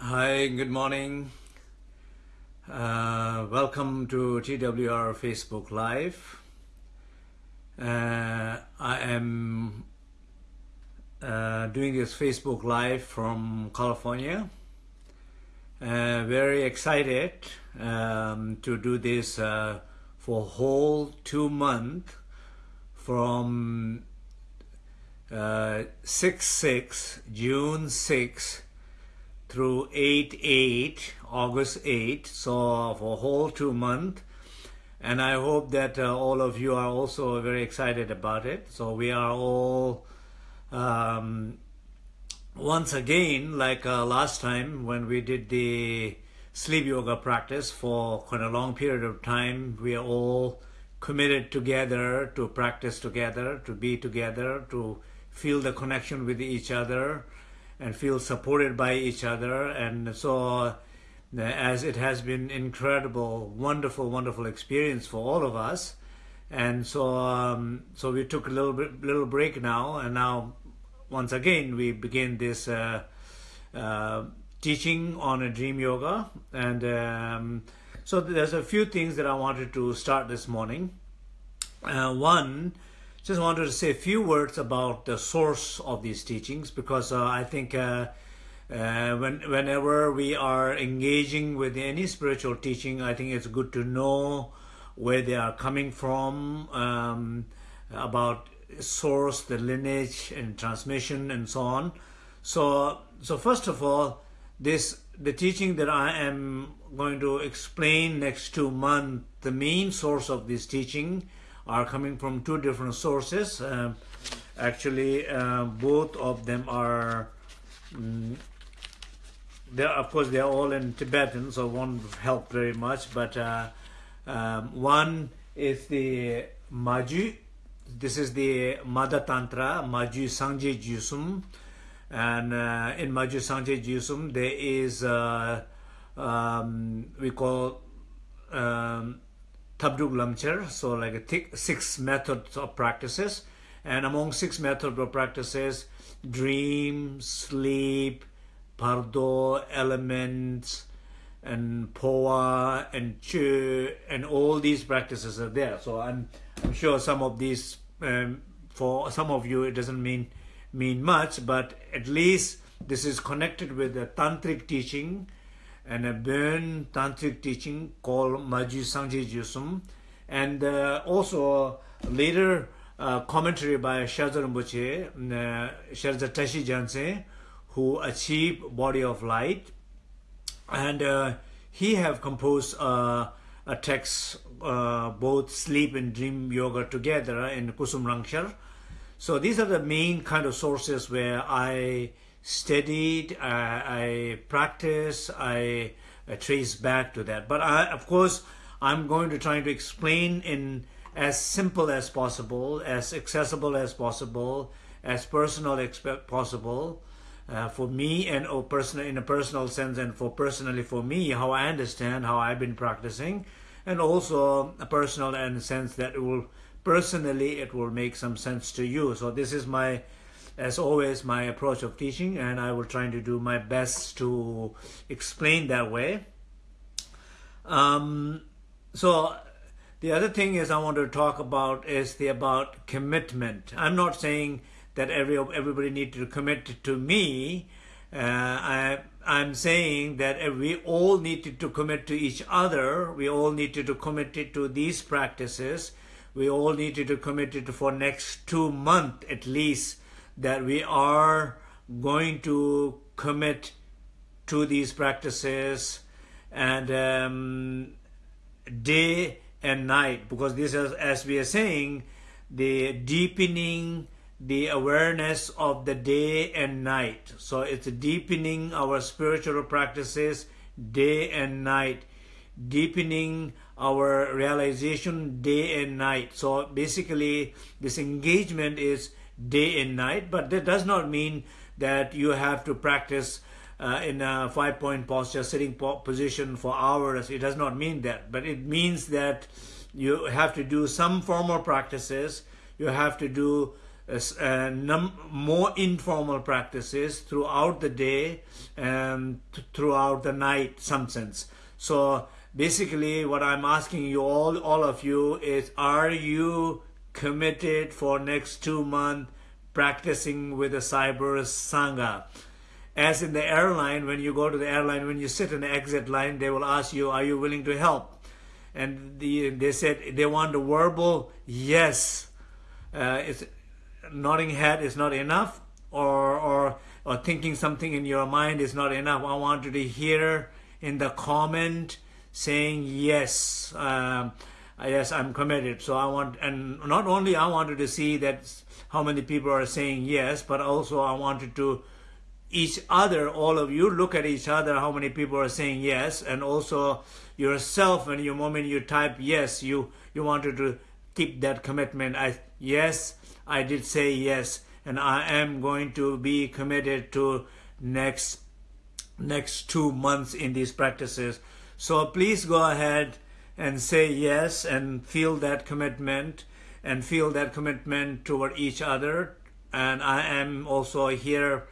Hi, good morning. Uh, welcome to TWR Facebook Live. Uh, I am uh, doing this Facebook Live from California. Uh, very excited um, to do this uh, for whole two months from uh, 6 6 June 6 through 8 8 August 8 so for a whole two month and I hope that uh, all of you are also very excited about it. So we are all um, once again like uh, last time when we did the sleep yoga practice for quite a long period of time we are all committed together to practice together to be together to feel the connection with each other and feel supported by each other. And so, uh, as it has been incredible, wonderful, wonderful experience for all of us. And so, um, so we took a little bit, little break now, and now, once again, we begin this uh, uh, teaching on a dream yoga. And um, so, there's a few things that I wanted to start this morning. Uh, one just wanted to say a few words about the source of these teachings because uh, I think uh, uh, when, whenever we are engaging with any spiritual teaching, I think it's good to know where they are coming from, um, about source, the lineage and transmission and so on. So, so first of all, this the teaching that I am going to explain next two months, the main source of this teaching are coming from two different sources. Um, actually, uh, both of them are, um, of course, they're all in Tibetan, so won't help very much. But uh, um, one is the Maju. This is the Mother Tantra, Maju Sangje Jusum. And uh, in Maju Sangje Jusum, there is, uh, um, we call Tabduk Lamcher, so like a six methods of practices. And among six methods of practices, dream, sleep, bardo, elements, and phowa, and chu, and all these practices are there. So I'm, I'm sure some of these, um, for some of you, it doesn't mean mean much, but at least this is connected with the tantric teaching and a Bon tantric teaching called Maji Sangje Jusum, and uh, also later uh, commentary by Shardza Rinpoche, uh, Tashi Gyaltsen, who achieved body of light, and uh, he have composed uh, a text uh, both sleep and dream yoga together in Kusum Rangshar. So these are the main kind of sources where I studied, I, I practice, I, I trace back to that. But I, of course, I'm going to try to explain in as simple as possible, as accessible as possible, as personal as possible, uh, for me and oh, personal in a personal sense, and for personally for me, how I understand how I've been practicing, and also a personal and sense that it will personally it will make some sense to you. So this is my as always my approach of teaching and I will try to do my best to explain that way. Um, so the other thing is I want to talk about is the about commitment. I'm not saying that every everybody needs to commit to me. Uh, I, I'm saying that we all need to commit to each other. We all need to commit to these practices. We all need to commit to for next two months at least that we are going to commit to these practices and um, day and night. Because this is as we are saying the deepening the awareness of the day and night. So it's deepening our spiritual practices day and night. Deepening our realization day and night. So basically this engagement is day and night, but that does not mean that you have to practice uh, in a five point posture, sitting po position for hours. It does not mean that, but it means that you have to do some formal practices. You have to do uh, num- more informal practices throughout the day and th- throughout the night, some sense. So basically, what I'm asking you all, all of you, is: Are you committed for next two months practicing with the cyber sangha? As in the airline, when you go to the airline, when you sit in the exit line, they will ask you, "Are you willing to help?" And the, they said they want a verbal yes. Uh, it's nodding head is not enough, or or or thinking something in your mind is not enough. I want you to hear in the comment saying yes, um, yes, I'm committed. So I want, and not only I wanted to see that how many people are saying yes, but also I wanted to each other, all of you, look at each other, how many people are saying yes, and also yourself, when you moment you type yes, you you wanted to keep that commitment. I yes, I did say yes, and I am going to be committed to next next two months in these practices. So please go ahead and say yes and feel that commitment and feel that commitment toward each other. And I am also here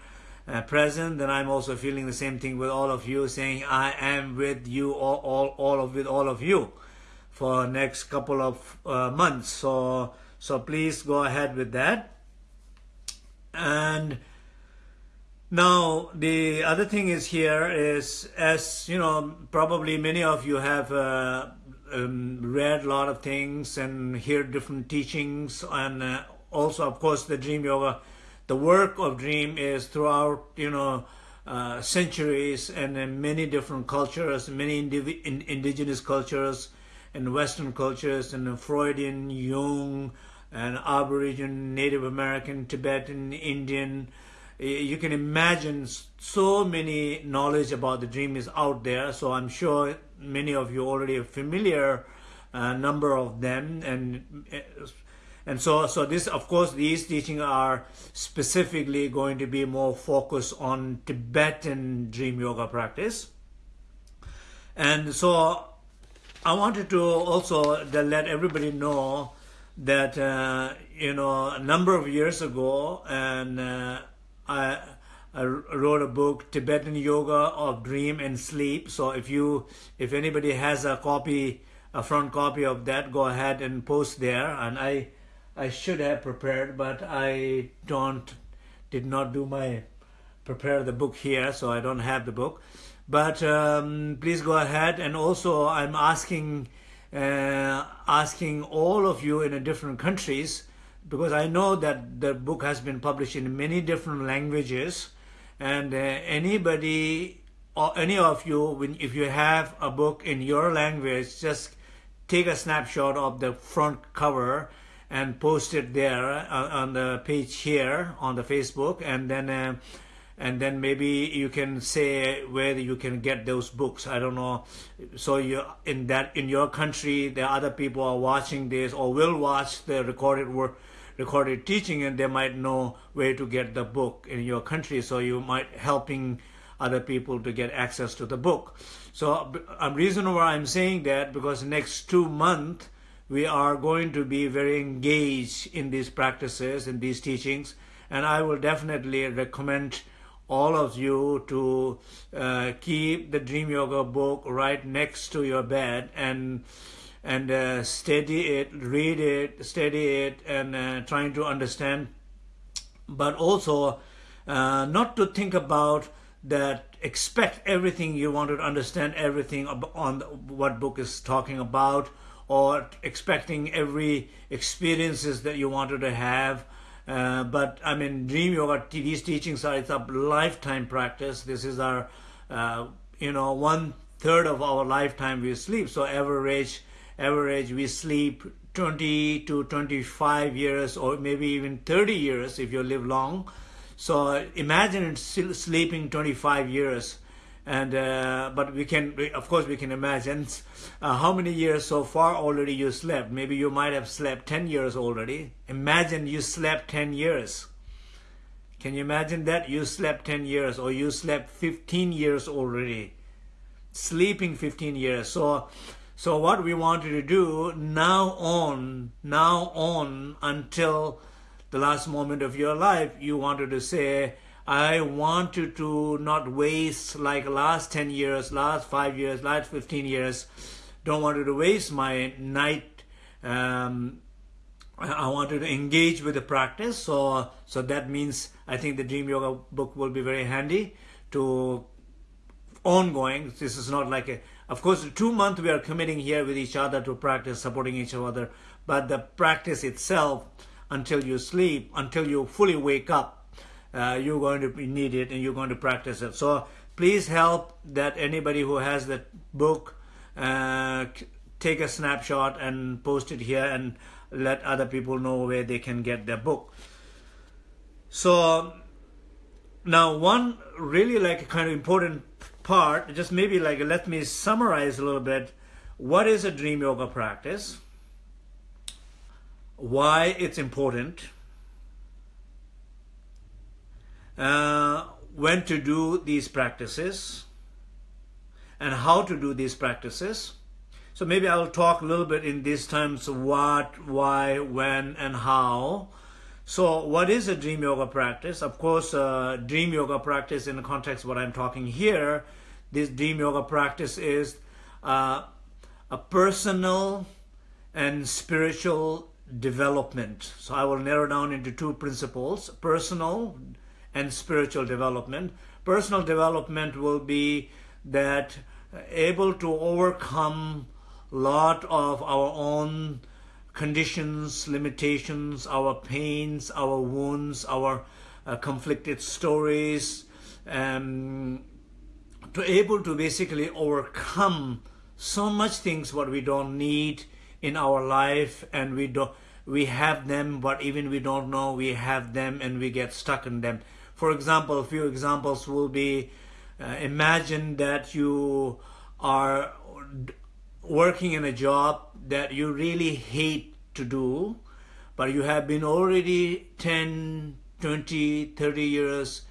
uh, present, and I'm also feeling the same thing with all of you, saying I am with you, all, all, all of with all of you, for next couple of uh, months. So, so please go ahead with that. And now the other thing is here is, as you know, probably many of you have uh, um, read a lot of things and hear different teachings, and uh, also, of course, the Dream Yoga the work of Dream is throughout, you know, uh, centuries and in many different cultures, many indiv- in indigenous cultures and Western cultures and Freudian, Jung, and Aboriginal, Native American, Tibetan, Indian. You can imagine so many knowledge about the dream is out there. So I'm sure many of you already are familiar, a uh, number of them, and uh, and so, so this, of course, these teachings are specifically going to be more focused on Tibetan dream yoga practice. And so I wanted to also let everybody know that, uh, you know, a number of years ago, and uh, I, I wrote a book, Tibetan Yoga of Dream and Sleep. So if you, if anybody has a copy, a front copy of that, go ahead and post there. And I, I should have prepared, but I don't, did not do my prepare the book here, so I don't have the book. But um, please go ahead, and also I'm asking, uh, asking all of you in a different countries, because I know that the book has been published in many different languages, and uh, anybody or any of you, when if you have a book in your language, just take a snapshot of the front cover and post it there uh, on the page here on the Facebook, and then uh, and then maybe you can say where you can get those books. I don't know. So you in that in your country, the other people are watching this or will watch the recorded work recorded teaching and they might know where to get the book in your country. So you might helping other people to get access to the book. So a reason why i'm saying that because next two months we are going to be very engaged in these practices and these teachings. And I will definitely recommend all of you to uh, keep the Dream Yoga book right next to your bed and and uh, study it, read it, study it, and uh, trying to understand. But also, uh, not to think about that. Expect everything you want to understand everything on what book is talking about, or expecting every experiences that you wanted to have. Uh, but I mean, Dream Yoga, these teachings are it's a lifetime practice. This is our, uh, you know, one third of our lifetime we sleep. So average, average we sleep 20 to 25 years, or maybe even 30 years if you live long. So imagine sleeping 25 years and uh, but we can of course we can imagine uh, how many years so far already you slept. Maybe you might have slept 10 years already. Imagine you slept 10 years. Can you imagine that? You slept 10 years or you slept 15 years already. Sleeping 15 years. So so what we wanted to do now on now on until the last moment of your life, you wanted to say, I wanted to not waste like last 10 years, last 5 years, last 15 years. Don't want to waste my night. Um, I wanted to engage with the practice. So, so that means I think the Dream Yoga book will be very handy to ongoing. This is not like a, of course, two months we are committing here with each other to practice, supporting each other. But the practice itself, until you sleep, until you fully wake up, uh, you're going to need it and you're going to practice it. So please help that anybody who has that book uh, take a snapshot and post it here and let other people know where they can get their book. So now one really like kind of important part, just maybe like let me summarize a little bit. What is a dream yoga practice? Why it's important uh, when to do these practices and how to do these practices. So maybe I'll talk a little bit in these terms what, why, when, and how. So what is a dream yoga practice? Of course, uh, dream yoga practice in the context of what I'm talking here, this dream yoga practice is uh, a personal and spiritual development. So I will narrow down into two principles, personal and spiritual development. Personal development will be that able to overcome a lot of our own conditions, limitations, our pains, our wounds, our uh, conflicted stories, um, to able to basically overcome so much things what we don't need in our life and we don't we have them but even we don't know we have them and we get stuck in them for example, a few examples will be uh, imagine that you are working in a job that you really hate to do, but you have been already 10, 20, 30 years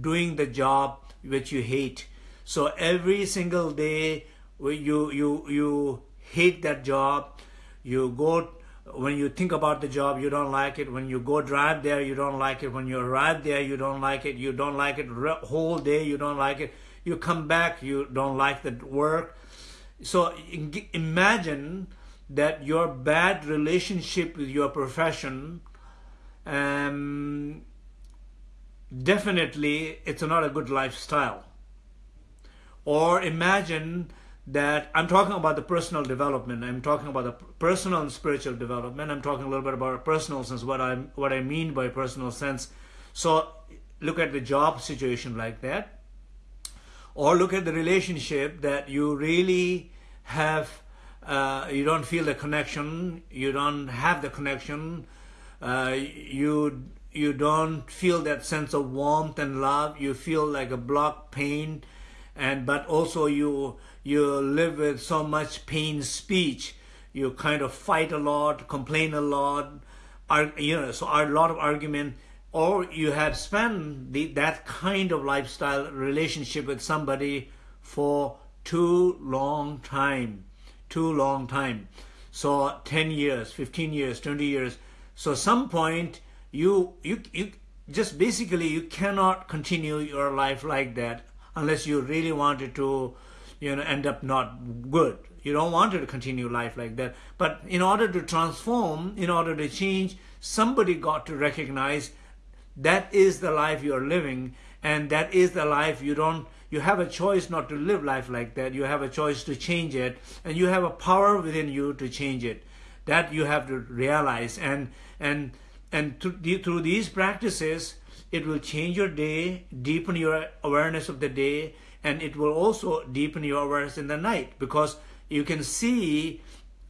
doing the job which you hate. So every single day you, you, you hate that job, you go when you think about the job, you don't like it. When you go drive there, you don't like it. When you arrive there, you don't like it. You don't like it whole day, you don't like it. You come back, you don't like the work. So imagine that your bad relationship with your profession, um, definitely it's not a good lifestyle. Or imagine that I'm talking about the personal development. I'm talking about the personal and spiritual development. I'm talking a little bit about personal sense, what I what I mean by personal sense. So look at the job situation like that, or look at the relationship that you really have. Uh, you don't feel the connection. You don't have the connection. Uh, you you don't feel that sense of warmth and love. You feel like a block pain, and but also you you live with so much pain speech, you kind of fight a lot, complain a lot, are, you know, so a lot of argument, or you have spent the, that kind of lifestyle relationship with somebody for too long time, too long time. So 10 years, 15 years, 20 years. So some point you, you, you just basically you cannot continue your life like that unless you really wanted to you know end up not good. You don't want to continue life like that. But in order to transform in order to change somebody got to recognize that is the life you're living and that is the life you don't you have a choice not to live life like that. You have a choice to change it and you have a power within you to change it that you have to realize. And and and through these practices it will change your day deepen your awareness of the day and it will also deepen your awareness in the night. Because you can see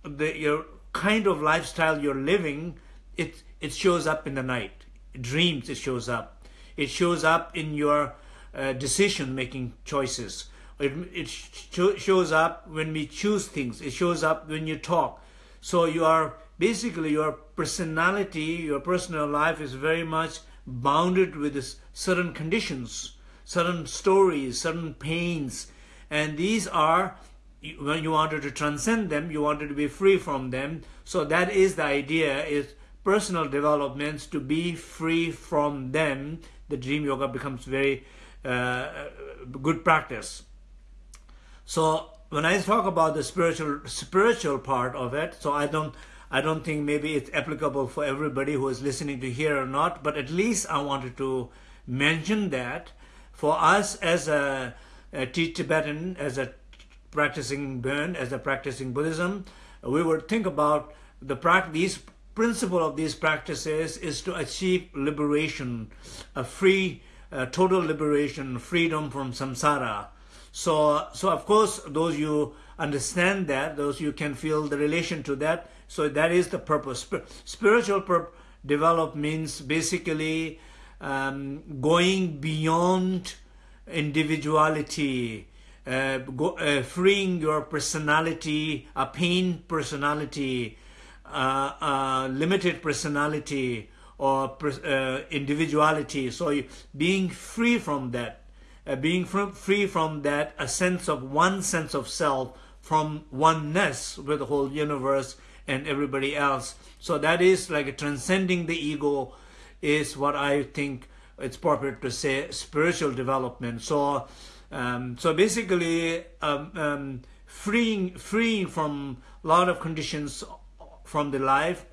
the your kind of lifestyle you're living it it shows up in the night. Dreams it shows up. It shows up in your uh, decision making choices. It, it sh shows up when we choose things. It shows up when you talk. So you are basically your personality your personal life is very much bounded with certain conditions certain stories, certain pains, and these are when you wanted to transcend them, you wanted to be free from them. So that is the idea: is personal developments to be free from them, the dream yoga becomes very uh, good practice. So when I talk about the spiritual spiritual part of it, so I don't I don't think maybe it's applicable for everybody who is listening to hear or not, but at least I wanted to mention that for us as a, a Tibetan, as a practicing Bon, as a practicing Buddhism, we would think about the these principle of these practices is to achieve liberation, a free, total liberation, freedom from samsara. So, so of course, those you understand that, those you can feel the relation to that. So that is the purpose. Spiritual pur develop means basically um, going beyond individuality, uh, go, uh, freeing your personality, a pain personality, uh, limited personality, or uh, individuality. So being free from that, uh, being free from that, a sense of one sense of self, from oneness with the whole universe and everybody else. So that is like transcending the ego is what I think it's appropriate to say spiritual development. So, um, so basically, um, um, freeing freeing from a lot of conditions from the life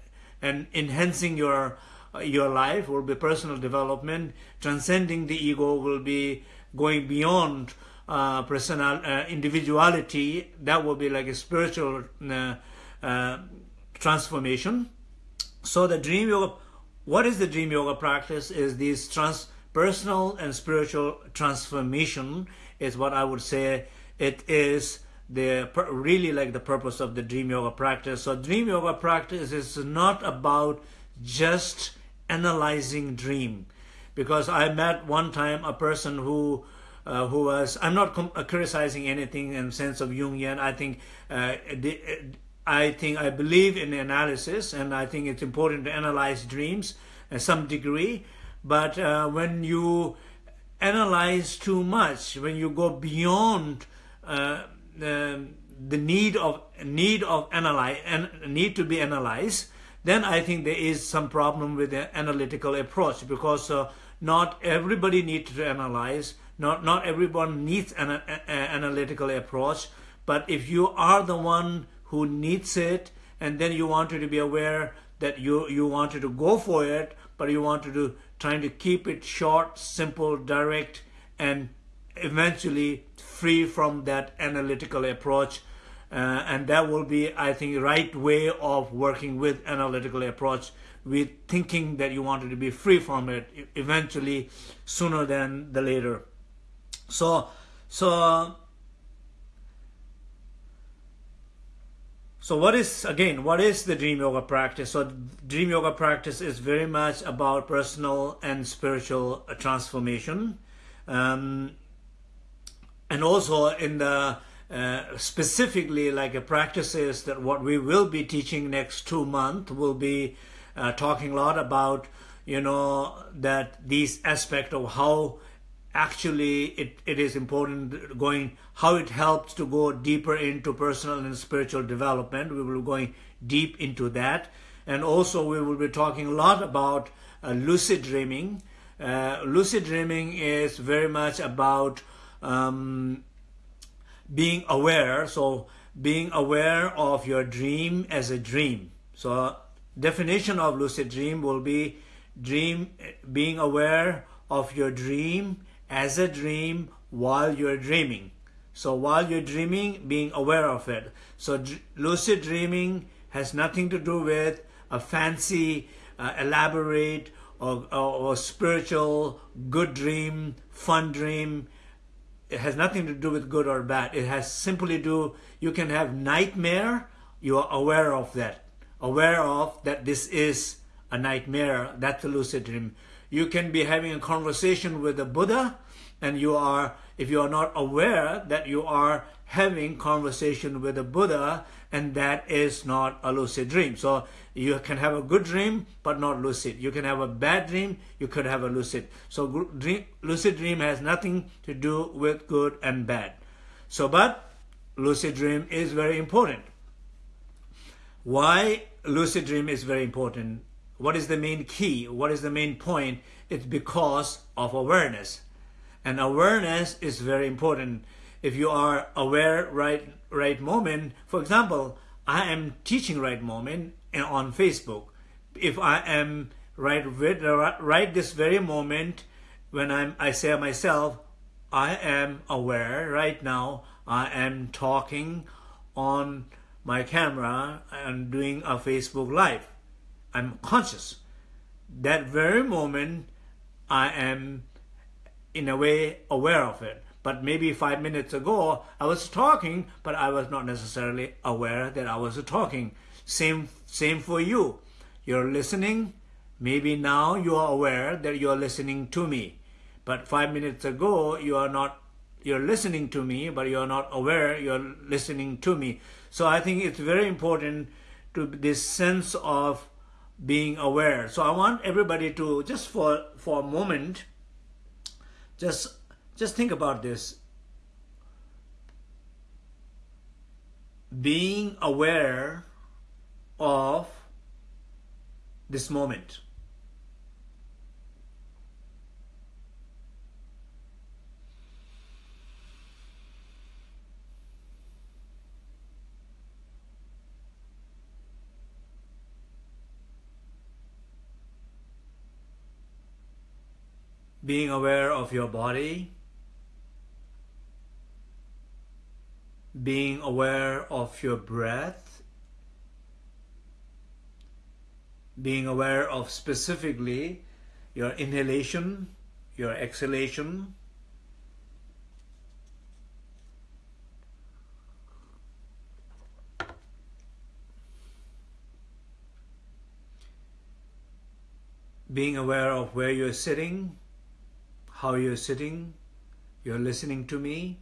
and enhancing your your life will be personal development. Transcending the ego will be going beyond uh, personal uh, individuality. That will be like a spiritual uh, transformation. So the dream yoga what is the dream yoga practice is this trans personal and spiritual transformation is what I would say it is the really like the purpose of the dream yoga practice. So dream yoga practice is not about just analyzing dream because I met one time a person who uh, who was I'm not criticizing anything in sense of Jungian. I think uh, the, I think I believe in analysis, and I think it's important to analyze dreams at some degree. But uh, when you analyze too much, when you go beyond uh, the, the need of need of analyze and need to be analyzed, then I think there is some problem with the analytical approach because uh, not everybody needs to analyze. Not not everyone needs an a, a, analytical approach. But if you are the one who needs it and then you wanted to be aware that you you wanted to go for it but you wanted to trying to keep it short simple direct and eventually free from that analytical approach. Uh, and that will be i think right way of working with analytical approach with thinking that you wanted to be free from it eventually sooner than the later. So so So what is, again, what is the Dream Yoga practice? So Dream Yoga practice is very much about personal and spiritual transformation. Um, and also in the uh, specifically like a practices that what we will be teaching next two months will be uh, talking a lot about you know that these aspect of how actually it, it is important going how it helps to go deeper into personal and spiritual development. We will be going deep into that. And also we will be talking a lot about uh, lucid dreaming. Uh, lucid dreaming is very much about um, being aware. So being aware of your dream as a dream. So definition of lucid dream will be dream being aware of your dream as a dream while you're dreaming. So while you're dreaming, being aware of it. So lucid dreaming has nothing to do with a fancy, uh, elaborate, or, or, or, spiritual good dream, fun dream. It has nothing to do with good or bad. It has simply do, you can have nightmare, you are aware of that. Aware of that this is a nightmare, that's a lucid dream. You can be having a conversation with the Buddha and you are, if you are not aware that you are having conversation with the Buddha and that is not a lucid dream. So you can have a good dream but not lucid. You can have a bad dream, you could have a lucid. So dream, lucid dream has nothing to do with good and bad. So but lucid dream is very important. Why lucid dream is very important? What is the main key? What is the main point? It's because of awareness. And awareness is very important. If you are aware right right moment, for example, I am teaching right moment eh, on Facebook. If I am right uh, right this very moment when I'm I say myself, I am aware right now. I am talking on my camera and doing a Facebook live. I'm conscious. That very moment, I am in a way aware of it. But maybe five minutes ago, I was talking, but I was not necessarily aware that I was talking. Same, same for you. You're listening. Maybe now you are aware that you are listening to me. But five minutes ago, you are not, you're listening to me, but you're not aware you're listening to me. So I think it's very important to this sense of being aware. So I want everybody to just for for a moment, just just think about this. Being aware of this moment. Being aware of your body, being aware of your breath, being aware of specifically your inhalation, your exhalation, being aware of where you're sitting, how you're sitting, you're listening to me.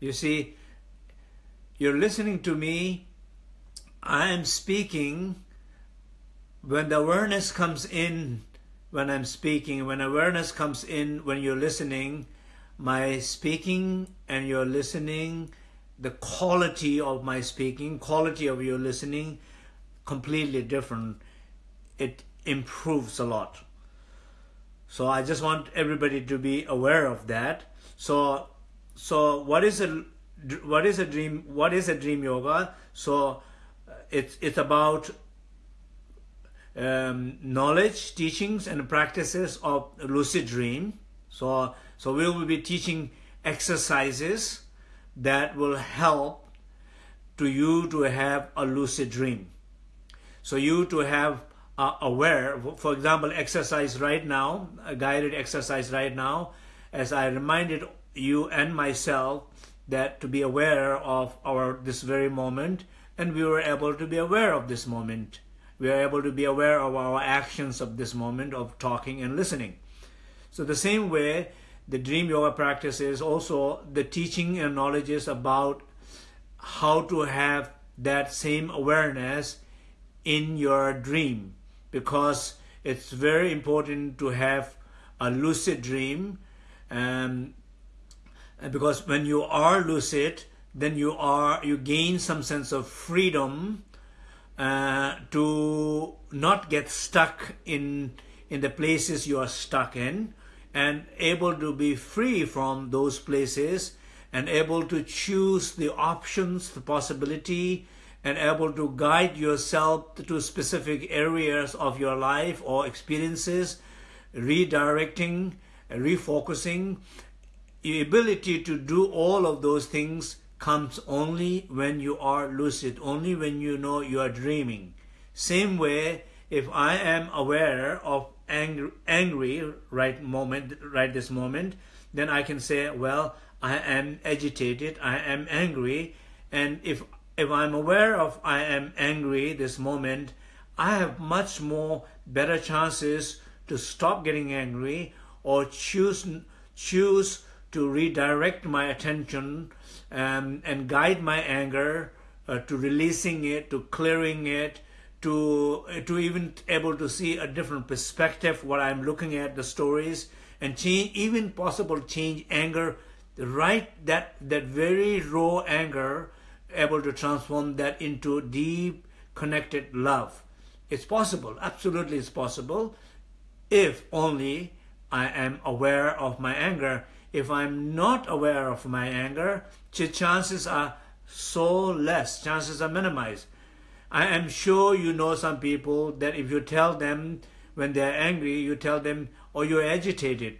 You see, you're listening to me, I am speaking. When the awareness comes in, when I'm speaking, when awareness comes in, when you're listening, my speaking and your listening, the quality of my speaking, quality of your listening, completely different. It improves a lot. So I just want everybody to be aware of that. So, so what is a what is a dream? What is a dream yoga? So it's it's about um, knowledge, teachings, and practices of lucid dream. So so we will be teaching exercises that will help to you to have a lucid dream. So you to have uh, aware, for example, exercise right now, a guided exercise right now, as I reminded you and myself that to be aware of our this very moment, and we were able to be aware of this moment. We are able to be aware of our actions of this moment of talking and listening. So the same way, the dream yoga practice is also the teaching and knowledges about how to have that same awareness in your dream. Because it's very important to have a lucid dream um, because when you are lucid then you are you gain some sense of freedom uh, to not get stuck in in the places you are stuck in and able to be free from those places and able to choose the options, the possibility, and able to guide yourself to specific areas of your life or experiences, redirecting, refocusing. The ability to do all of those things comes only when you are lucid, only when you know you are dreaming. Same way, if I am aware of angry, angry right moment, right this moment, then I can say, well, I am agitated, I am angry, and if if I'm aware of I am angry this moment, I have much more better chances to stop getting angry or choose choose to redirect my attention um, and guide my anger uh, to releasing it, to clearing it, to uh, to even able to see a different perspective what I'm looking at the stories and change even possible change anger right that that very raw anger able to transform that into deep connected love. It's possible absolutely it's possible if only I am aware of my anger. If I'm not aware of my anger chances are so less chances are minimized I am sure you know some people that if you tell them when they're angry, you tell them, or oh, you're agitated,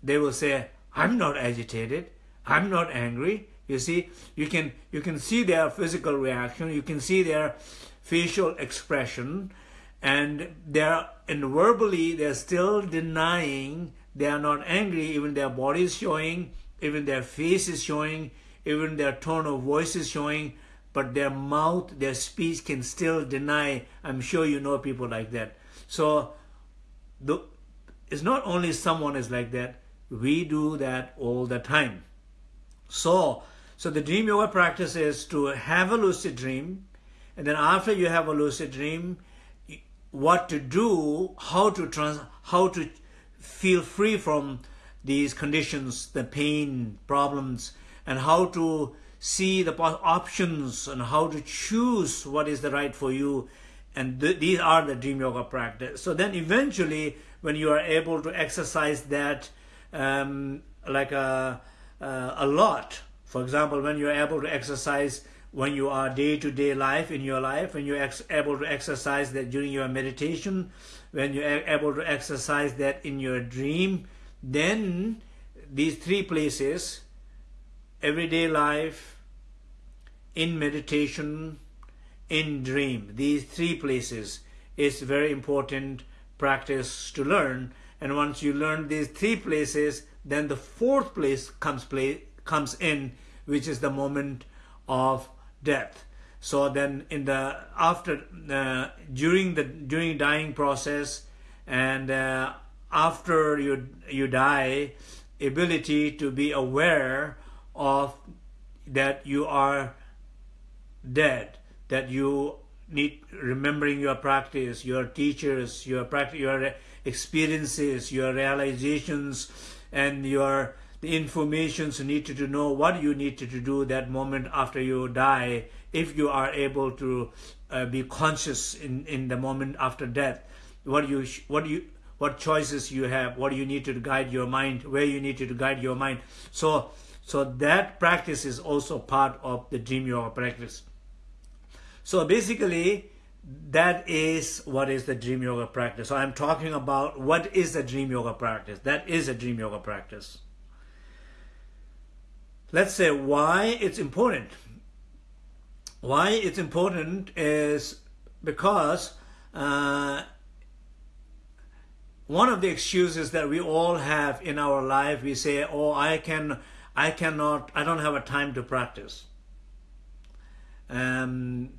they will say, I'm not agitated, I'm not angry. You see, you can, you can see their physical reaction, you can see their facial expression, and they're, and verbally, they're still denying they are not angry, even their body is showing, even their face is showing, even their tone of voice is showing, but their mouth, their speech can still deny. I'm sure you know people like that. So the, it's not only someone is like that, we do that all the time. So, so the dream yoga practice is to have a lucid dream, and then after you have a lucid dream, what to do, how to trans, how to feel free from these conditions, the pain, problems, and how to see the options and how to choose what is the right for you. And th these are the dream yoga practice. So then eventually, when you are able to exercise that um, like a, uh, a lot, for example, when you're able to exercise when you are day-to-day -day life in your life, when you're able to exercise that during your meditation, when you're able to exercise that in your dream, then these three places, everyday life, in meditation, in dream. These three places is very important practice to learn. And once you learn these three places, then the fourth place comes play, comes in, which is the moment of death. So then, in the after uh, during the during dying process, and uh, after you you die, ability to be aware of that you are dead, that you need remembering your practice, your teachers, your practice, your experiences, your realizations, and your the informations you need to know what you need to do that moment after you die if you are able to uh, be conscious in, in the moment after death. What you what you what choices you have what you need to guide your mind where you need to guide your mind. So so that practice is also part of the dream yoga practice so basically, that is what is the dream yoga practice. So I'm talking about what is the dream yoga practice. That is a dream yoga practice. Let's say why it's important. Why it's important is because uh, one of the excuses that we all have in our life, we say, "Oh, I can, I cannot, I don't have a time to practice." Um,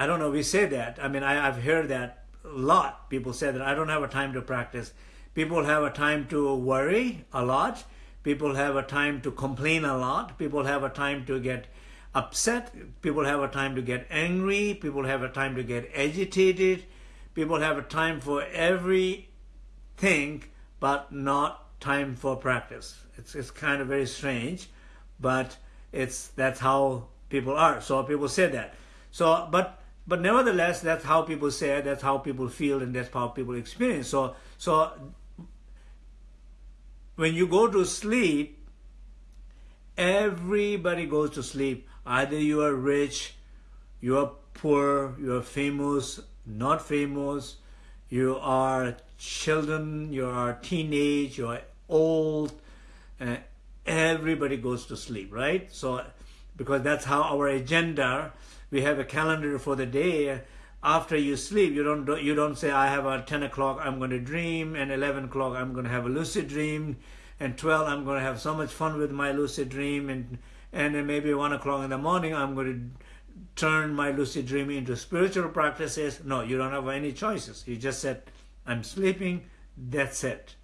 I don't know, we say that. I mean, I, I've heard that a lot. People say that I don't have a time to practice. People have a time to worry a lot. People have a time to complain a lot. People have a time to get upset. People have a time to get angry. People have a time to get agitated. People have a time for everything, but not time for practice. It's, it's kind of very strange, but it's that's how people are. So people say that. So, but but nevertheless, that's how people say, that's how people feel, and that's how people experience. So, so when you go to sleep, everybody goes to sleep. Either you are rich, you are poor, you are famous, not famous, you are children, you are teenage, you are old, uh, everybody goes to sleep, right? So, because that's how our agenda we have a calendar for the day. After you sleep you don't you don't say i have a 10 o'clock i'm going to dream and 11 o'clock i'm going to have a lucid dream and 12 i'm going to have so much fun with my lucid dream and and then maybe 1 o'clock in the morning i'm going to turn my lucid dream into spiritual practices. No you don't have any choices. You just said i'm sleeping that's it.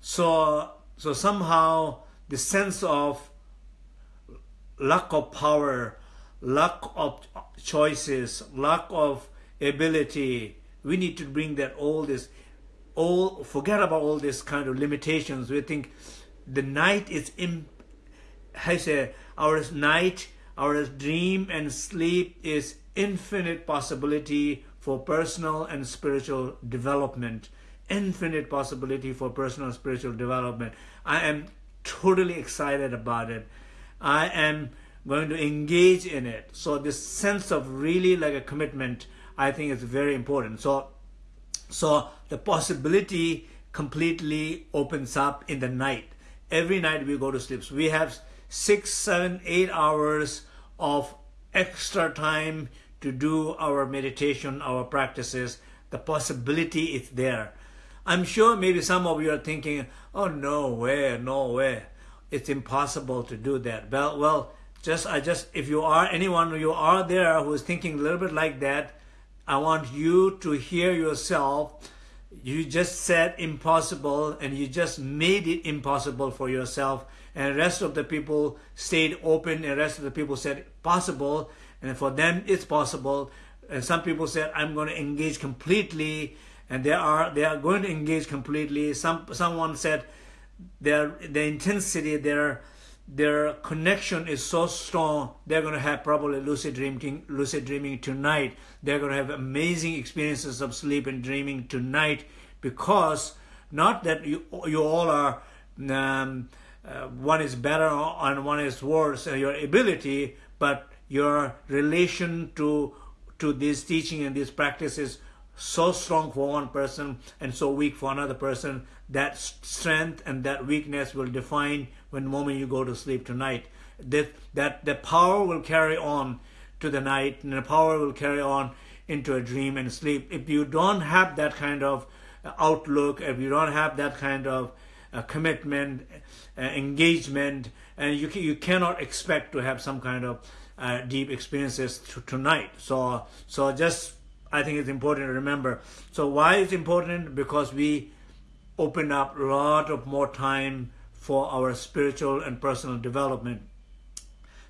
So so somehow the sense of lack of power lack of choices, lack of ability. We need to bring that all this, all forget about all this kind of limitations. We think the night is in, I say, our night, our dream and sleep is infinite possibility for personal and spiritual development. Infinite possibility for personal and spiritual development. I am totally excited about it. I am going to engage in it. So this sense of really like a commitment, I think is very important. So, so the possibility completely opens up in the night. Every night we go to sleep. So we have six, seven, eight hours of extra time to do our meditation, our practices. The possibility is there. I'm sure maybe some of you are thinking, oh, no way, no way. It's impossible to do that. Well, well, just I just if you are anyone you are there who is thinking a little bit like that, I want you to hear yourself. You just said impossible and you just made it impossible for yourself. And rest of the people stayed open and rest of the people said possible. And for them it's possible. And some people said I'm going to engage completely. And they are they are going to engage completely. Some someone said their the intensity their their connection is so strong they're going to have probably lucid dreaming lucid dreaming tonight. They're going to have amazing experiences of sleep and dreaming tonight because not that you you all are um, uh, one is better and one is worse uh, your ability but your relation to to this teaching and this practice is so strong for one person and so weak for another person that strength and that weakness will define when the moment you go to sleep tonight that that the power will carry on to the night and the power will carry on into a dream and sleep if you don't have that kind of outlook if you don't have that kind of uh, commitment uh, engagement and you you cannot expect to have some kind of uh, deep experiences tonight so so just I think it's important to remember. So why is important? Because we open up a lot of more time for our spiritual and personal development.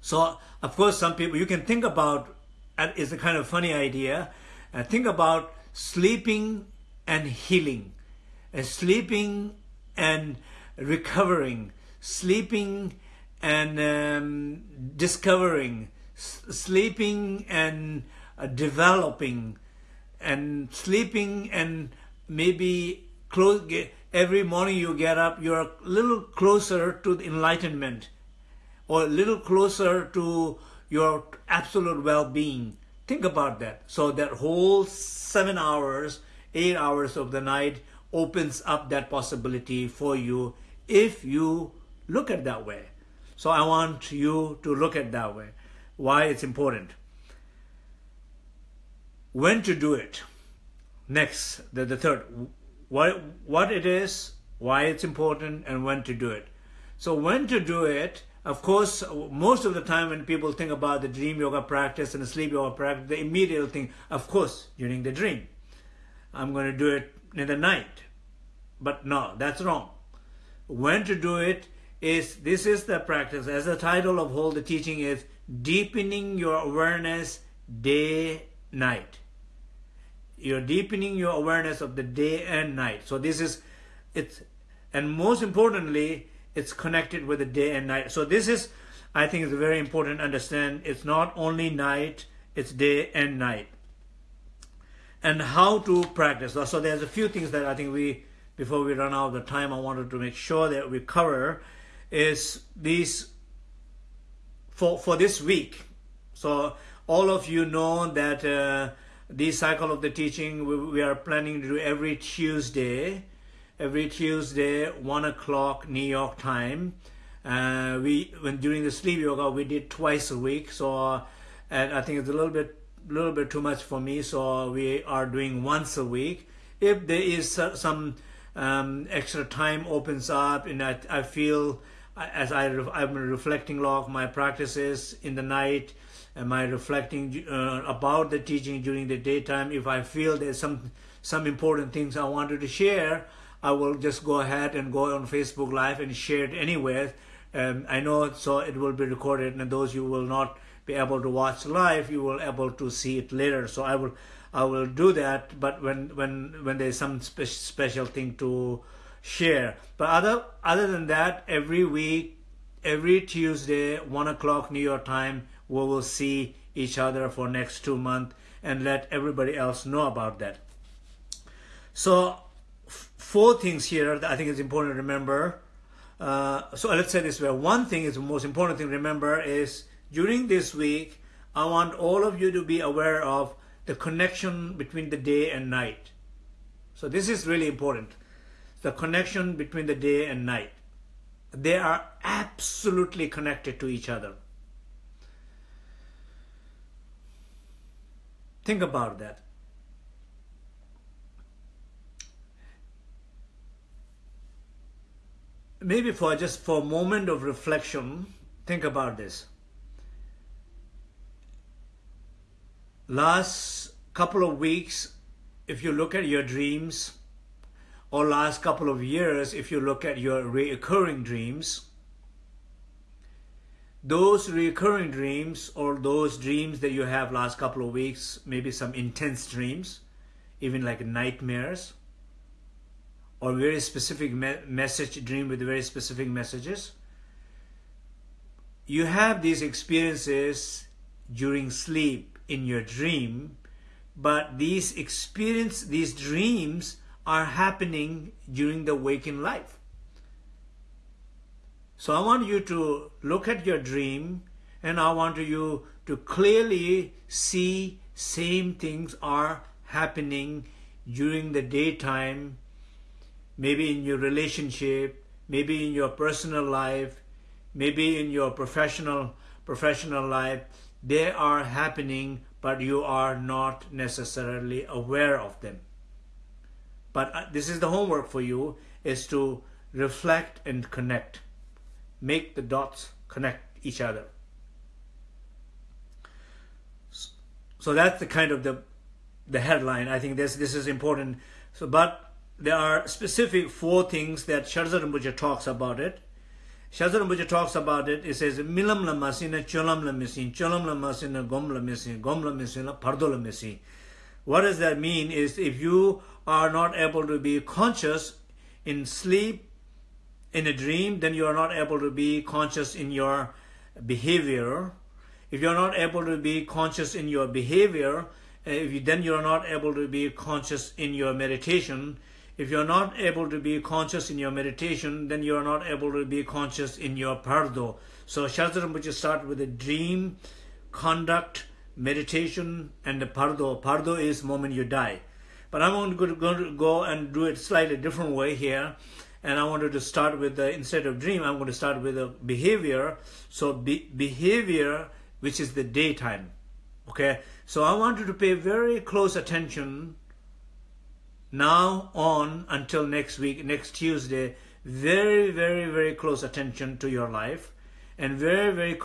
So of course, some people, you can think about, it's a kind of funny idea, uh, think about sleeping and healing, uh, sleeping and recovering, sleeping and um, discovering, sleeping and uh, developing, and sleeping and maybe close, every morning you get up, you're a little closer to the enlightenment or a little closer to your absolute well-being. Think about that. So that whole seven hours, eight hours of the night opens up that possibility for you if you look at that way. So I want you to look at that way. Why it's important when to do it. Next, the, the third, what, what it is, why it's important, and when to do it. So when to do it, of course, most of the time when people think about the dream yoga practice and the sleep yoga practice, they immediately think, of course, during the dream. I'm going to do it in the night. But no, that's wrong. When to do it is, this is the practice, as the title of whole the teaching is, deepening your awareness day, night you're deepening your awareness of the day and night. So this is it's and most importantly it's connected with the day and night. So this is i think is very important to understand it's not only night it's day and night. And how to practice. So there's a few things that i think we before we run out of the time i wanted to make sure that we cover is these for for this week. So all of you know that uh, this cycle of the teaching we, we are planning to do every Tuesday every Tuesday one o'clock New York time. Uh, we when during the sleep yoga we did twice a week. So and I think it's a little bit little bit too much for me. So we are doing once a week. If there is some um, extra time opens up and I, I feel as I, I'm reflecting log my practices in the night am I reflecting uh, about the teaching during the daytime if I feel there's some some important things I wanted to share I will just go ahead and go on Facebook live and share it anywhere Um, I know so it will be recorded, and those you will not be able to watch live, you will able to see it later. So I will I will do that, but when when when there's some spe special thing to share. But other other than that, every week, every Tuesday, one o'clock New York time, we will see each other for next two months and let everybody else know about that. So four things here that I think is important to remember. Uh, so let's say this way. One thing is the most important thing to remember is during this week, I want all of you to be aware of the connection between the day and night. So this is really important. The connection between the day and night. They are absolutely connected to each other. Think about that. Maybe for just for a moment of reflection, think about this. last couple of weeks, if you look at your dreams, or last couple of years, if you look at your recurring dreams, those recurring dreams or those dreams that you have last couple of weeks, maybe some intense dreams, even like nightmares, or very specific me message dream with very specific messages, you have these experiences during sleep in your dream, but these experience, these dreams are happening during the waking life. So I want you to look at your dream and I want you to clearly see same things are happening during the daytime, maybe in your relationship, maybe in your personal life, maybe in your professional professional life, they are happening, but you are not necessarily aware of them. But uh, this is the homework for you, is to reflect and connect. Make the dots connect each other. So that's the kind of the the headline. I think this this is important. So, but there are specific four things that Shardza Rinpoche talks about it. Shardza Rinpoche talks about it. It says, Milam la masina, cholam la misin, cholam la masina, gom la misin, gom la misin, bardo la misin. What does that mean is if you are not able to be conscious in sleep, in a dream, then you are not able to be conscious in your behavior. If you're not able to be conscious in your behavior, uh, if you, then you're not able to be conscious in your meditation. If you're not able to be conscious in your meditation, then you're not able to be conscious in your bardo. So Shardza Rinpoche start with the dream, conduct, meditation, and the bardo. Bardo is moment you die. But I'm going to go and do it slightly different way here. And I wanted to start with the, instead of dream, I'm going to start with the behavior. So be, behavior, which is the daytime. Okay. So I want you to pay very close attention now on until next week, next Tuesday, very, very, very close attention to your life and very, very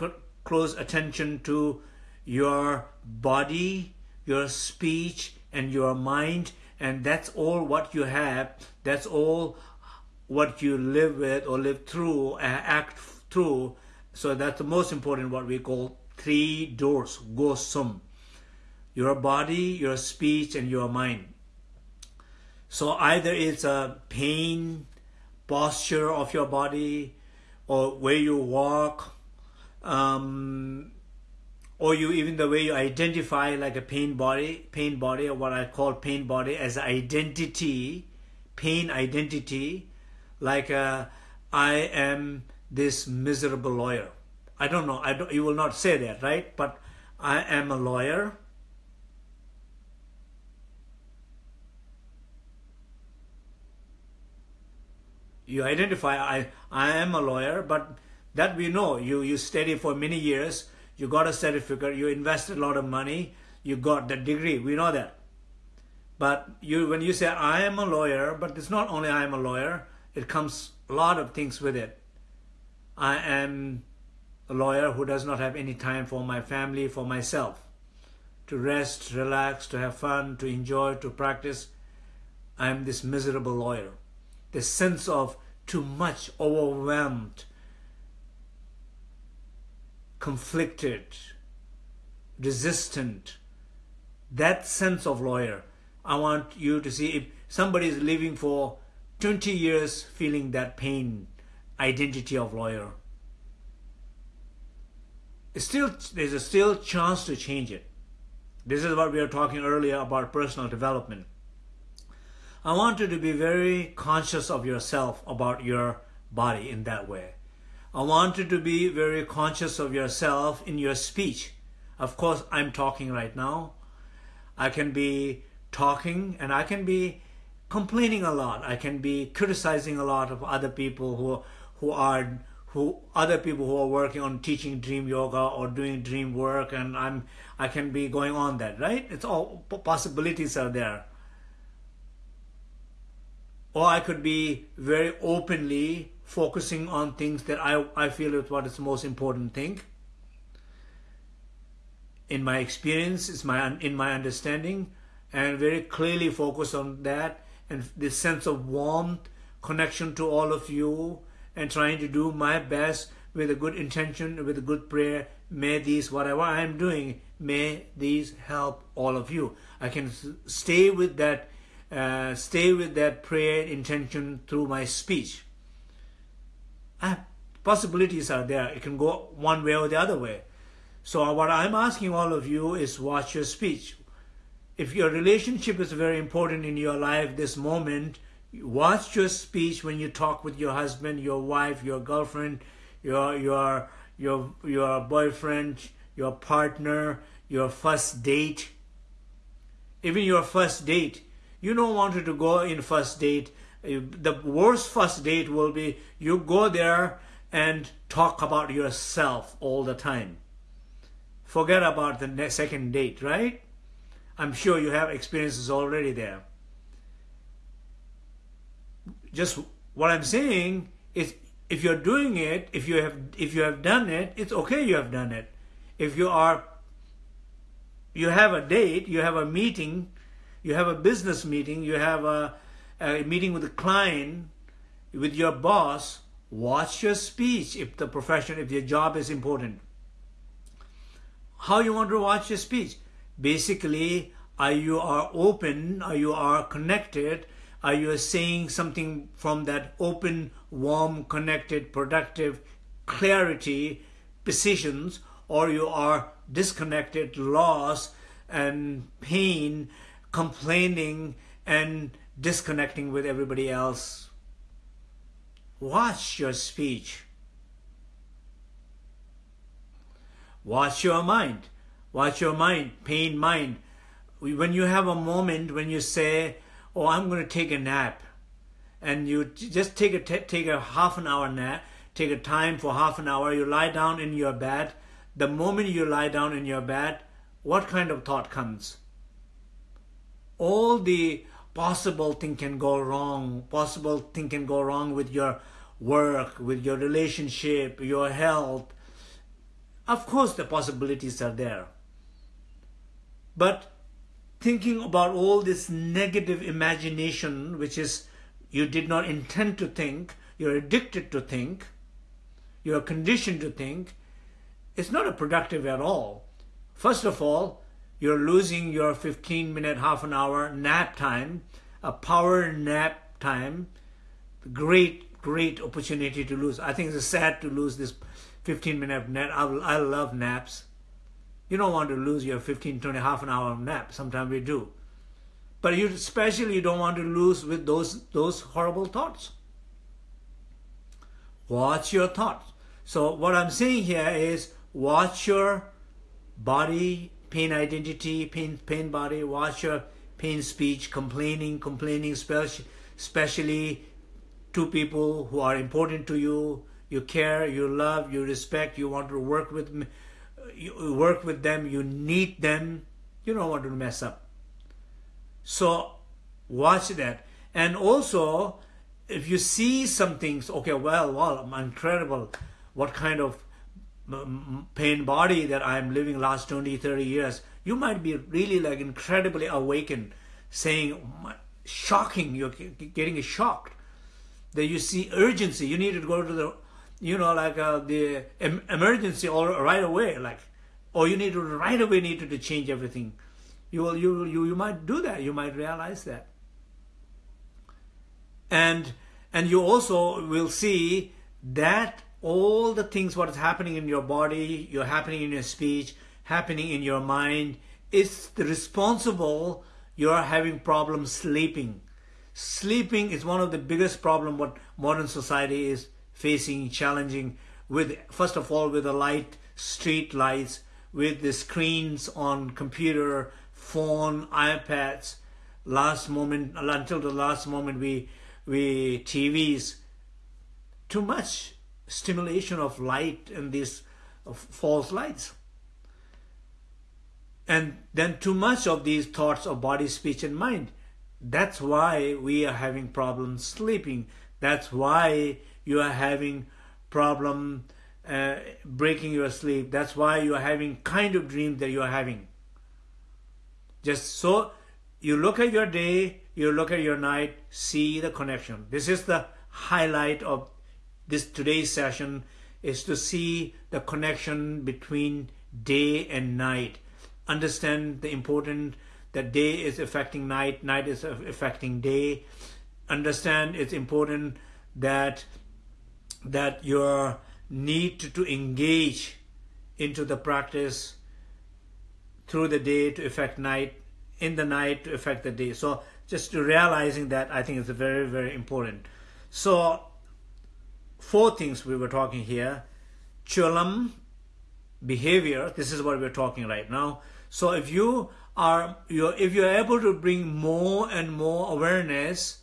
close attention to your body, your speech, and your mind. And that's all what you have. That's all what you live with or live through, and act through. So that's the most important, what we call three doors, gosum. Your body, your speech, and your mind. So either it's a pain, posture of your body, or where you walk, um, or you even the way you identify like a pain body, pain body, or what I call pain body as identity, pain identity, like uh, I am this miserable lawyer. I don't know. I don't, you will not say that, right? But I am a lawyer you identify I, I am a lawyer, but that we know. You, you study for many years, you got a certificate, you invested a lot of money, you got the degree, we know that. But you, when you say I am a lawyer, but it's not only I am a lawyer, it comes a lot of things with it. I am a lawyer who does not have any time for my family, for myself. To rest, relax, to have fun, to enjoy, to practice. I am this miserable lawyer the sense of too much, overwhelmed, conflicted, resistant, that sense of lawyer. I want you to see if somebody is living for 20 years feeling that pain, identity of lawyer. Still, there's a still chance to change it. This is what we were talking earlier about personal development. I want you to be very conscious of yourself about your body in that way. I want you to be very conscious of yourself in your speech. Of course, I'm talking right now. I can be talking and I can be complaining a lot. I can be criticizing a lot of other people who who are who other people who are working on teaching dream yoga or doing dream work and I'm I can be going on that, right? It's all possibilities are there. Or I could be very openly focusing on things that I, I feel is what is the most important thing. In my experience, is my in my understanding, and very clearly focus on that and this sense of warmth, connection to all of you, and trying to do my best with a good intention, with a good prayer. May these, whatever I am doing, may these help all of you. I can stay with that, uh, stay with that prayer intention through my speech. Uh, possibilities are there. It can go one way or the other way. So what I'm asking all of you is watch your speech if your relationship is very important in your life this moment, watch your speech when you talk with your husband, your wife, your girlfriend, your your your your boyfriend, your partner, your first date. Even your first date, you don't want to go in first date. The worst first date will be you go there and talk about yourself all the time. Forget about the second date, right? I'm sure you have experiences already there. Just what I'm saying is if you're doing it, if you have if you have done it, it's okay you have done it. If you are you have a date, you have a meeting, you have a business meeting, you have a, a meeting with a client, with your boss, watch your speech if the profession, if your job is important. How you want to watch your speech? Basically are you are open are you are connected are you saying something from that open warm connected productive clarity precisions or you are disconnected lost and pain complaining and disconnecting with everybody else? Watch your speech. Watch your mind Watch your mind, pain mind. When you have a moment when you say, oh, I'm going to take a nap, and you just take a, take a half an hour nap, take a time for half an hour, you lie down in your bed. The moment you lie down in your bed, what kind of thought comes? All the possible thing can go wrong. Possible thing can go wrong with your work, with your relationship, your health. Of course, the possibilities are there. But thinking about all this negative imagination, which is you did not intend to think, you're addicted to think, you're conditioned to think, it's not a productive at all. First of all, you're losing your 15 minute, half an hour nap time, a power nap time. Great, great opportunity to lose. I think it's sad to lose this 15 minute nap. I, I love naps. You don't want to lose your 15, 20, half an hour nap. Sometimes we do. But you especially you don't want to lose with those, those horrible thoughts. Watch your thoughts. So what I'm saying here is watch your body, pain identity, pain, pain body, watch your pain speech, complaining, complaining, especially to people who are important to you, you care, you love, you respect, you want to work with you work with them, you need them, you don't want to mess up. So watch that. And also, if you see some things, okay, well, well, incredible. What kind of pain body that I'm living last 20, 30 years. You might be really like incredibly awakened, saying, shocking, you're getting shocked. That you see urgency. You need to go to the you know, like uh, the em emergency right away, like, or you need to right away need to, to change everything. You will, you, you, you might do that. You might realize that. And, and you also will see that all the things what is happening in your body, you're happening in your speech, happening in your mind, is responsible you're having problems sleeping. Sleeping is one of the biggest problem what modern society is facing, challenging with, first of all, with the light, street lights, with the screens on computer, phone, iPads, last moment, until the last moment we, we TVs, too much stimulation of light and these false lights. And then too much of these thoughts of body, speech, and mind. That's why we are having problems sleeping. That's why you are having problem uh, breaking your sleep. That's why you are having kind of dreams that you are having. Just so you look at your day, you look at your night, see the connection. This is the highlight of this today's session is to see the connection between day and night understand the important that day is affecting night, night is affecting day. Understand it's important that that your need to, engage into the practice through the day to affect night, in the night to affect the day. So just realizing that I think is very, very important. So four things we were talking here. Cholam, behavior, this is what we're talking right now. So if you are you're, if you're able to bring more and more awareness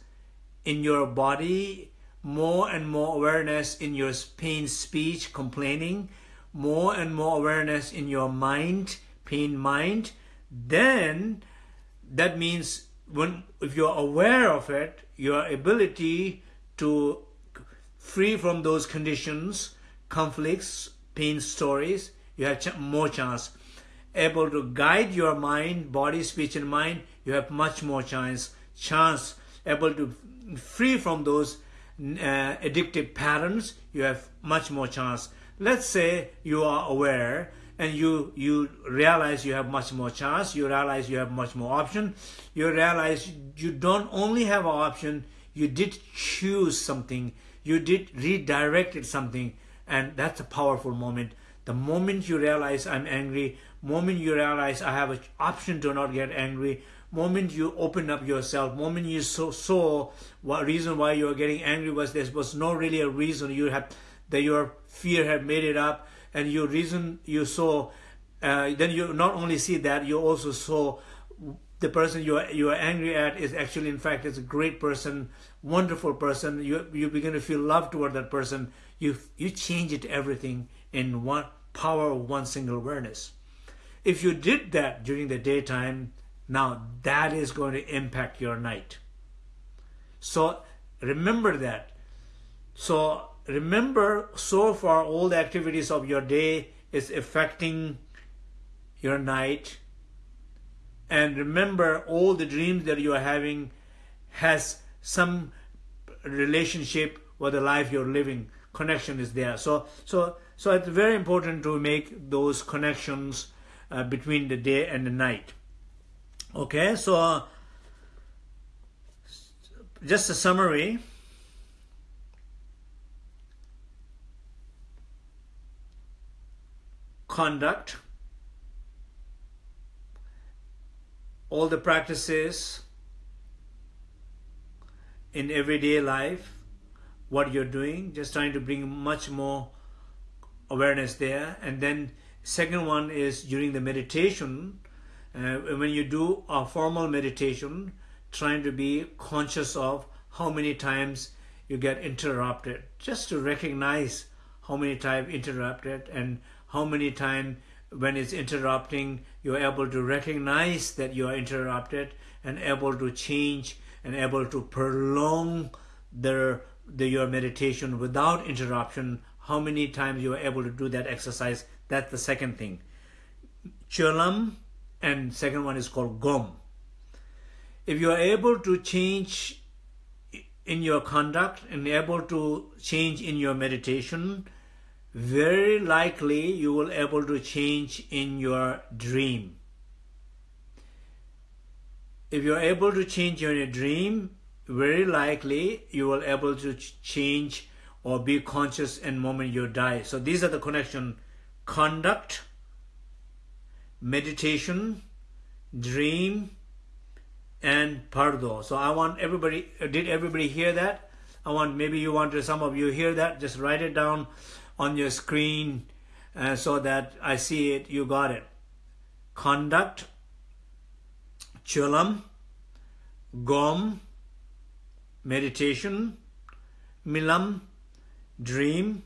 in your body, more and more awareness in your pain speech, complaining, more and more awareness in your mind, pain mind, then that means when if you're aware of it, your ability to free from those conditions, conflicts, pain stories, you have more chance. Able to guide your mind, body, speech, and mind, you have much more chance, chance. Able to free from those uh, addictive patterns, you have much more chance. Let's say you are aware and you you realize you have much more chance, you realize you have much more option, you realize you don't only have an option, you did choose something, you did redirected something, and that's a powerful moment. The moment you realize I'm angry, moment you realize I have an option to not get angry, moment you open up yourself, moment you saw, saw what reason why you were getting angry was there was no really a reason you had that your fear had made it up, and your reason you saw, uh, then you not only see that you also saw the person you are you are angry at is actually in fact is a great person, wonderful person. You you begin to feel love toward that person. You you change it everything in one power of one single awareness. If you did that during the daytime, now that is going to impact your night. So remember that. So remember so far all the activities of your day is affecting your night. And remember all the dreams that you are having has some relationship with the life you're living. Connection is there. So so so it's very important to make those connections uh, between the day and the night. Okay, so uh, just a summary. Conduct, all the practices in everyday life, what you're doing, just trying to bring much more awareness there, and then Second one is during the meditation, uh, when you do a formal meditation, trying to be conscious of how many times you get interrupted, just to recognize how many times interrupted and how many times when it's interrupting, you're able to recognize that you are interrupted and able to change and able to prolong the, the your meditation without interruption. How many times you are able to do that exercise that's the second thing. Cholam and second one is called Gom. If you are able to change in your conduct and able to change in your meditation, very likely you will able to change in your dream. If you're able to change in your dream, very likely you will able to change or be conscious in moment you die. So these are the connection, conduct, meditation, dream, and bardo. So I want everybody, did everybody hear that? I want, maybe you want to, some of you hear that, just write it down on your screen uh, so that I see it, you got it. Conduct, chulam, gom, meditation, milam, dream,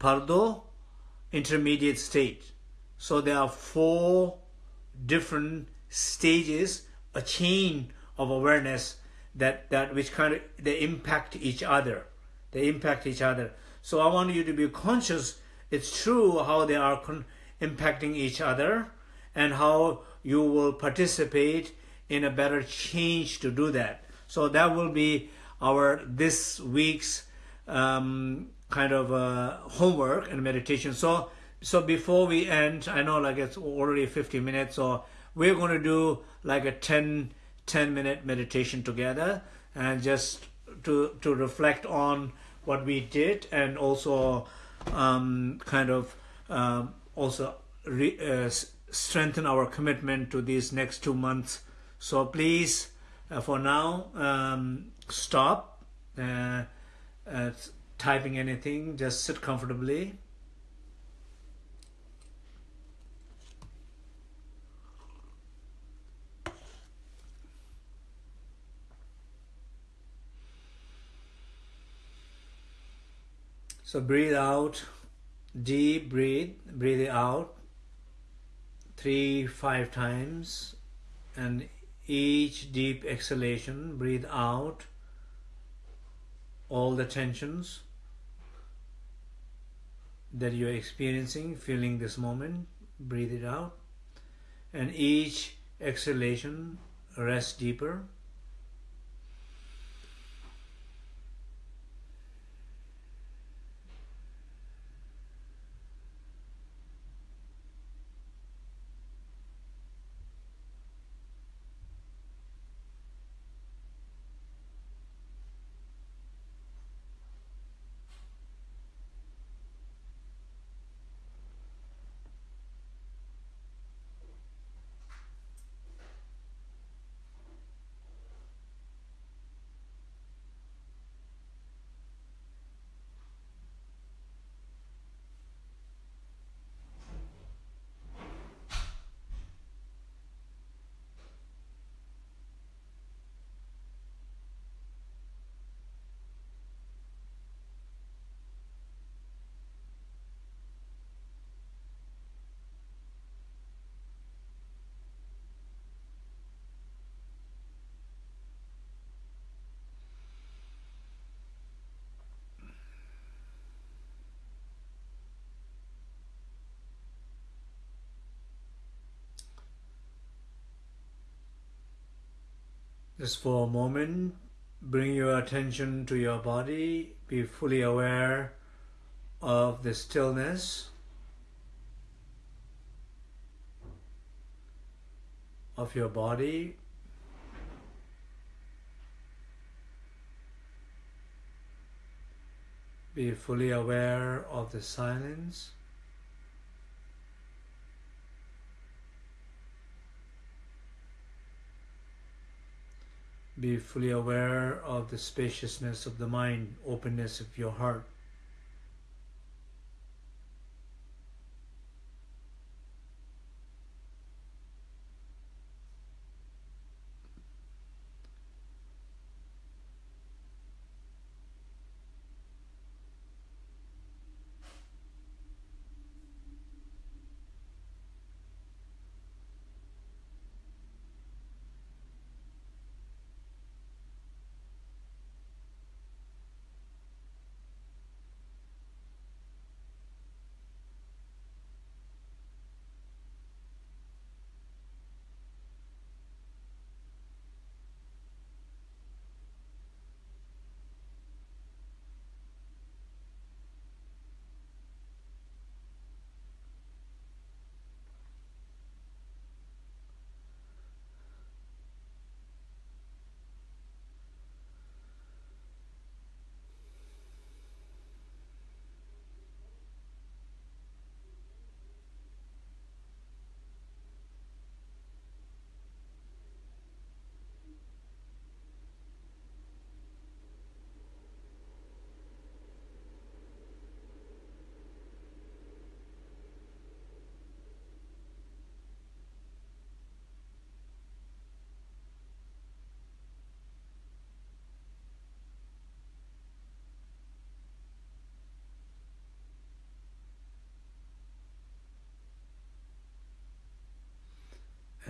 bardo, intermediate state. So there are four different stages, a chain of awareness that, that which kind of, they impact each other. They impact each other. So I want you to be conscious. It's true how they are impacting each other and how you will participate in a better change to do that. So that will be our this week's um, kind of uh, homework and meditation. So so before we end, I know like it's already 50 minutes, so we're going to do like a 10 10 minute meditation together and just to to reflect on what we did and also um, kind of um, also re, uh, strengthen our commitment to these next two months so please, uh, for now, um, stop uh, uh, typing anything. Just sit comfortably. So breathe out, deep breathe, breathe it out three, five times and each deep exhalation, breathe out all the tensions that you're experiencing, feeling this moment, breathe it out. And each exhalation, rest deeper. Just for a moment, bring your attention to your body, be fully aware of the stillness of your body. Be fully aware of the silence. Be fully aware of the spaciousness of the mind, openness of your heart.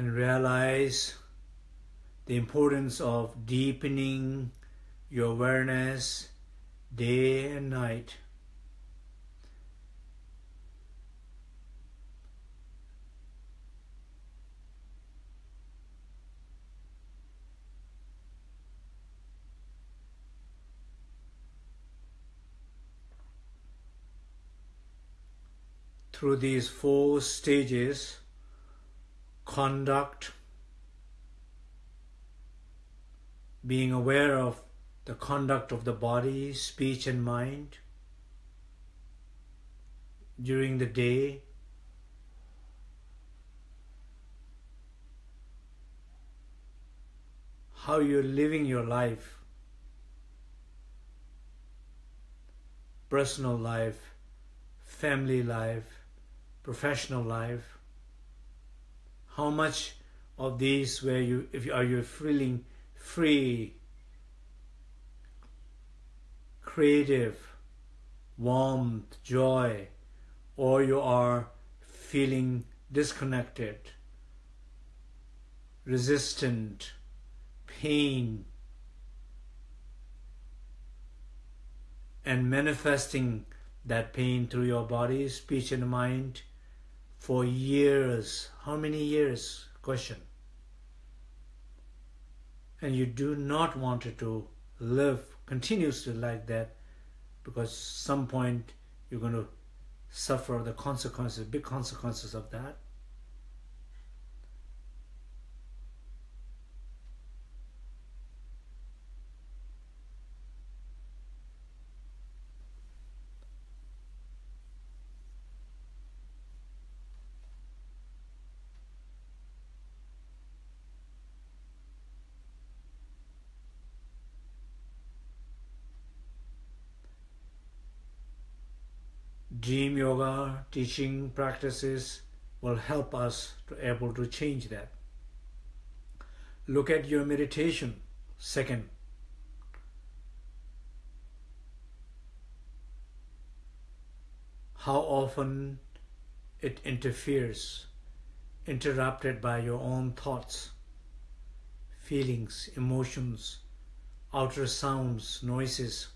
And realize the importance of deepening your awareness day and night. Through these four stages, conduct, being aware of the conduct of the body, speech, and mind during the day. How you're living your life, personal life, family life, professional life. How much of these where you if you are you feeling free, creative, warmth, joy, or you are feeling disconnected, resistant, pain, and manifesting that pain through your body, speech, and mind for years. How many years? Question and you do not want to live continuously like that because some point you're going to suffer the consequences, big consequences of that. Dream yoga teaching practices will help us to able to change that. Look at your meditation. Second. How often it interferes interrupted by your own thoughts feelings emotions outer sounds noises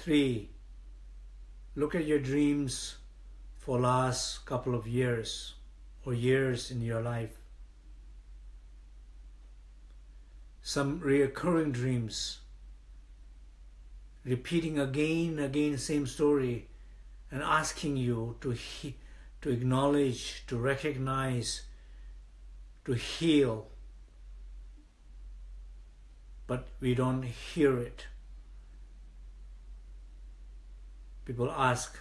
Three, look at your dreams for last couple of years or years in your life. Some reoccurring dreams, repeating again and again same story and asking you to, he- to acknowledge, to recognize, to heal. But we don't hear it. People ask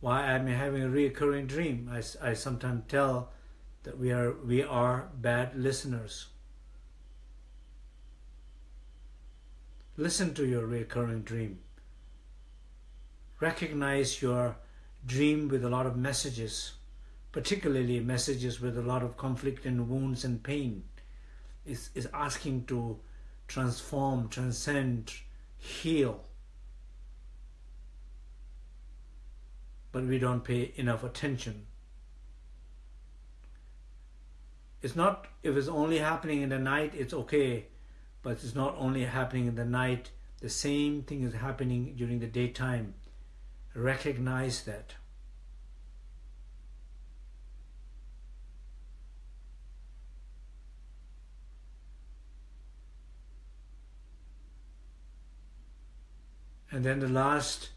why I'm having a recurring dream. I, I sometimes tell that we are we are bad listeners. Listen to your recurring dream. Recognize your dream with a lot of messages, particularly messages with a lot of conflict and wounds and pain. Is is asking to transform, transcend, heal. But we don't pay enough attention. It's not, if it's only happening in the night, it's okay, but it's not only happening in the night, the same thing is happening during the daytime. Recognize that. And then the last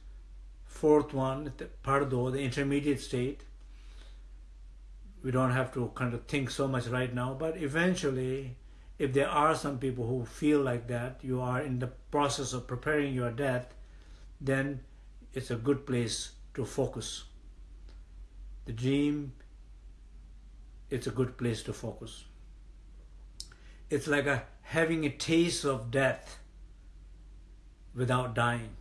fourth one, the bardo, the intermediate state. We don't have to kind of think so much right now, but eventually, if there are some people who feel like that, you are in the process of preparing your death, then it's a good place to focus. The dream, it's a good place to focus. It's like a having a taste of death without dying.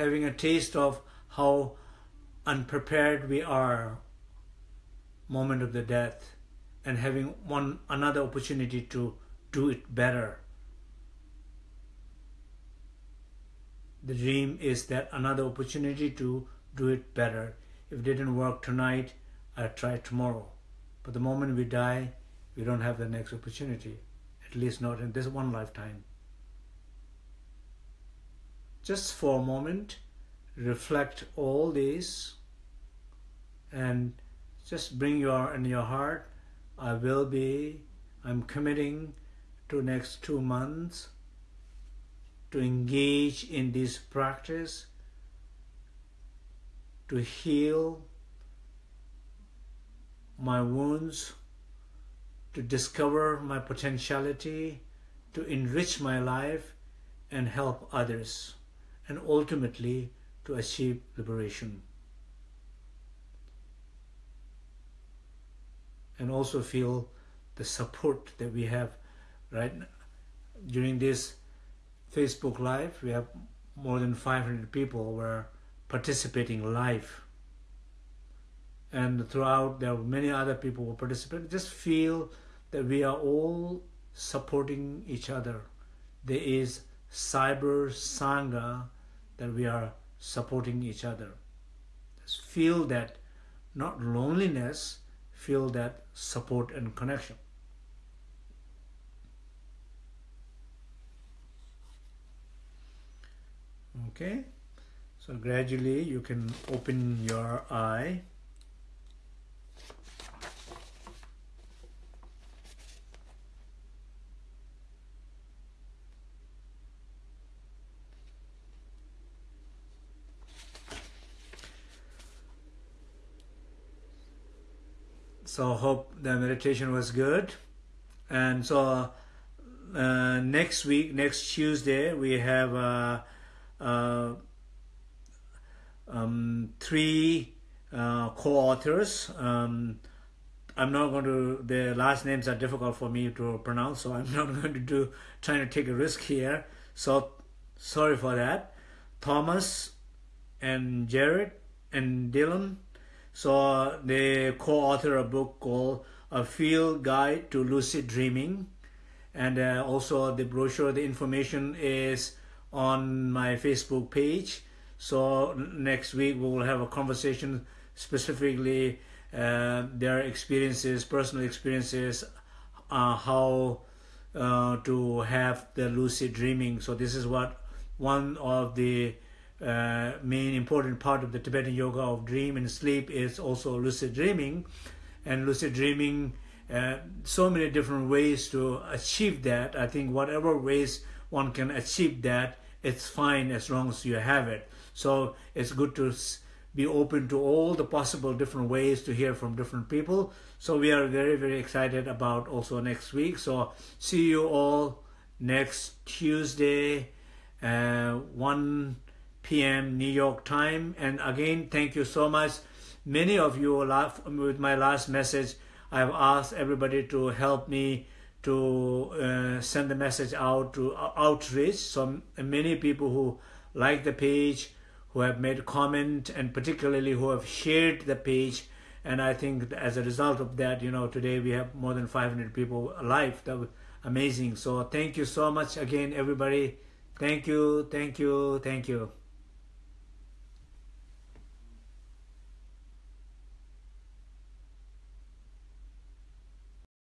Having a taste of how unprepared we are moment of the death and having one another opportunity to do it better. The dream is that another opportunity to do it better. If it didn't work tonight, I try tomorrow. But the moment we die, we don't have the next opportunity, at least not in this one lifetime. Just for a moment, reflect all this and just bring your in your heart I will be I'm committing to next two months to engage in this practice to heal my wounds to discover my potentiality to enrich my life and help others and ultimately to achieve liberation. And also feel the support that we have right now. during this Facebook Live. We have more than 500 people were participating live. And throughout, there were many other people who participated. Just feel that we are all supporting each other. There is cyber sangha that we are supporting each other. Just feel that not loneliness, feel that support and connection. Okay, so gradually you can open your eye so hope the meditation was good. And so uh, next week next Tuesday we have uh, uh, um, three uh, co-authors. Um, I'm not going to the last names are difficult for me to pronounce so I'm not going to do trying to take a risk here. So sorry for that. Thomas and Jared and Dylan so they co-author a book called A Field Guide to Lucid Dreaming. And uh, also the brochure, the information is on my Facebook page. So next week we will have a conversation specifically uh, their experiences, personal experiences, uh, how uh, to have the lucid dreaming. So this is what one of the uh, main important part of the Tibetan yoga of dream and sleep is also lucid dreaming. And lucid dreaming uh, so many different ways to achieve that. I think whatever ways one can achieve that it's fine as long as you have it. So it's good to be open to all the possible different ways to hear from different people. So we are very very excited about also next week. So see you all next Tuesday uh, 1 p.m. New York time. And again, thank you so much. Many of you, with my last message, I've asked everybody to help me to uh, send the message out to uh, outreach. So many people who like the page, who have made comment, and particularly who have shared the page. And I think as a result of that, you know, today we have more than 500 people alive. That was amazing. So thank you so much again, everybody. Thank you, thank you, thank you.